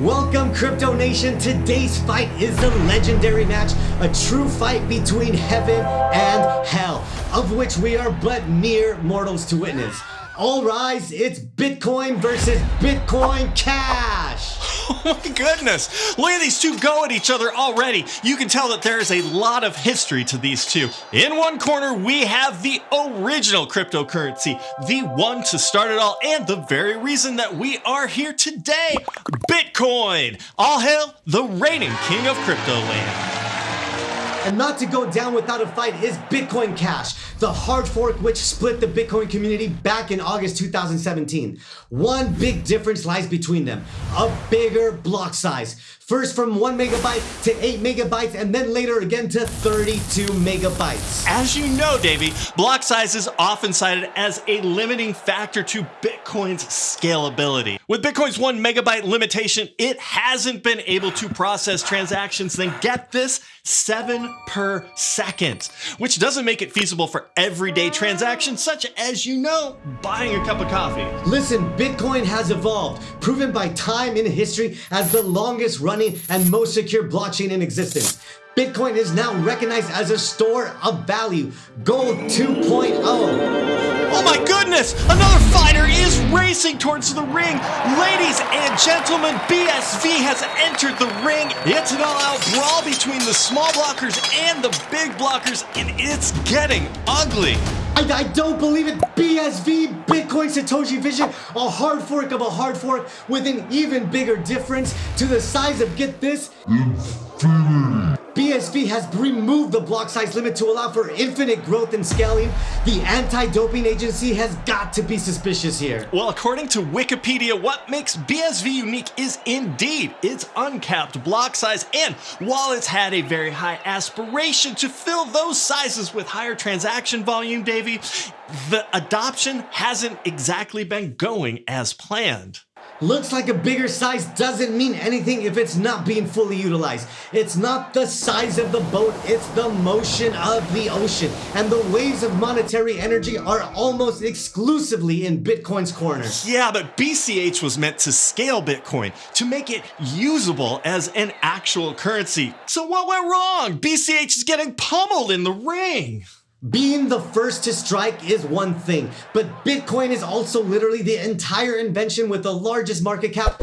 Welcome Crypto Nation. Today's fight is a legendary match, a true fight between heaven and hell, of which we are but mere mortals to witness. All rise, it's Bitcoin versus Bitcoin Cash. Oh my goodness! Look at these two go at each other already. You can tell that there is a lot of history to these two. In one corner, we have the original cryptocurrency, the one to start it all, and the very reason that we are here today Bitcoin! All hail the reigning king of crypto land. And not to go down without a fight is Bitcoin Cash, the hard fork which split the Bitcoin community back in August 2017. One big difference lies between them, a bigger block size. First from 1 megabyte to 8 megabytes and then later again to 32 megabytes. As you know, Davey, block size is often cited as a limiting factor to Bitcoin's scalability. With Bitcoin's 1 megabyte limitation, it hasn't been able to process transactions then get this 7 per second, which doesn't make it feasible for everyday transactions such as, you know, buying a cup of coffee. Listen, Bitcoin has evolved, proven by time in history as the longest running and most secure blockchain in existence. Bitcoin is now recognized as a store of value. Gold 2.0. My goodness! Another fighter is racing towards the ring. Ladies and gentlemen, BSV has entered the ring. It's an all-out brawl between the small blockers and the big blockers, and it's getting ugly. I, I, don't believe it. BSV, Bitcoin Satoshi Vision, a hard fork of a hard fork with an even bigger difference to the size of, get this, infinity. BSV has removed the block size limit to allow for infinite growth and scaling. The anti-doping agency has got to be suspicious here. Well, according to Wikipedia, what makes BSV unique is indeed its uncapped block size. And while it's had a very high aspiration to fill those sizes with higher transaction volume, Davey, the adoption hasn't exactly been going as planned. Looks like a bigger size doesn't mean anything if it's not being fully utilized. It's not the size of the boat, it's the motion of the ocean. And the waves of monetary energy are almost exclusively in Bitcoin's corner. Yeah, but BCH was meant to scale Bitcoin, to make it usable as an actual currency. So what went wrong? BCH is getting pummeled in the ring. Being the first to strike is one thing, but Bitcoin is also literally the entire invention with the largest market cap.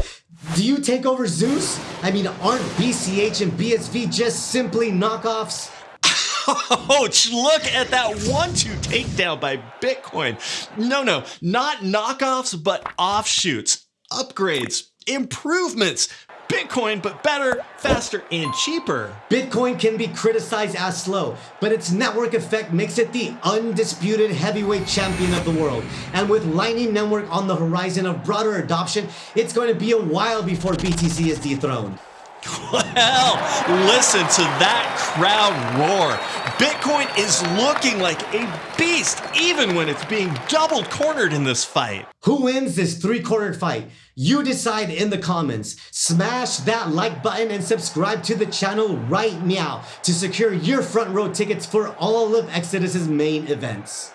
Do you take over Zeus? I mean, aren't BCH and BSV just simply knockoffs? Oh, Ouch, look at that one-two takedown by Bitcoin. No, no, not knockoffs, but offshoots, upgrades, improvements. Bitcoin, but better, faster, and cheaper. Bitcoin can be criticized as slow, but its network effect makes it the undisputed heavyweight champion of the world. And with Lightning Network on the horizon of broader adoption, it's going to be a while before BTC is dethroned. Well, listen to that crowd roar. Bitcoin is looking like a beast, even when it's being double cornered in this fight. Who wins this three cornered fight? You decide in the comments. Smash that like button and subscribe to the channel right now to secure your front row tickets for all of Exodus's main events.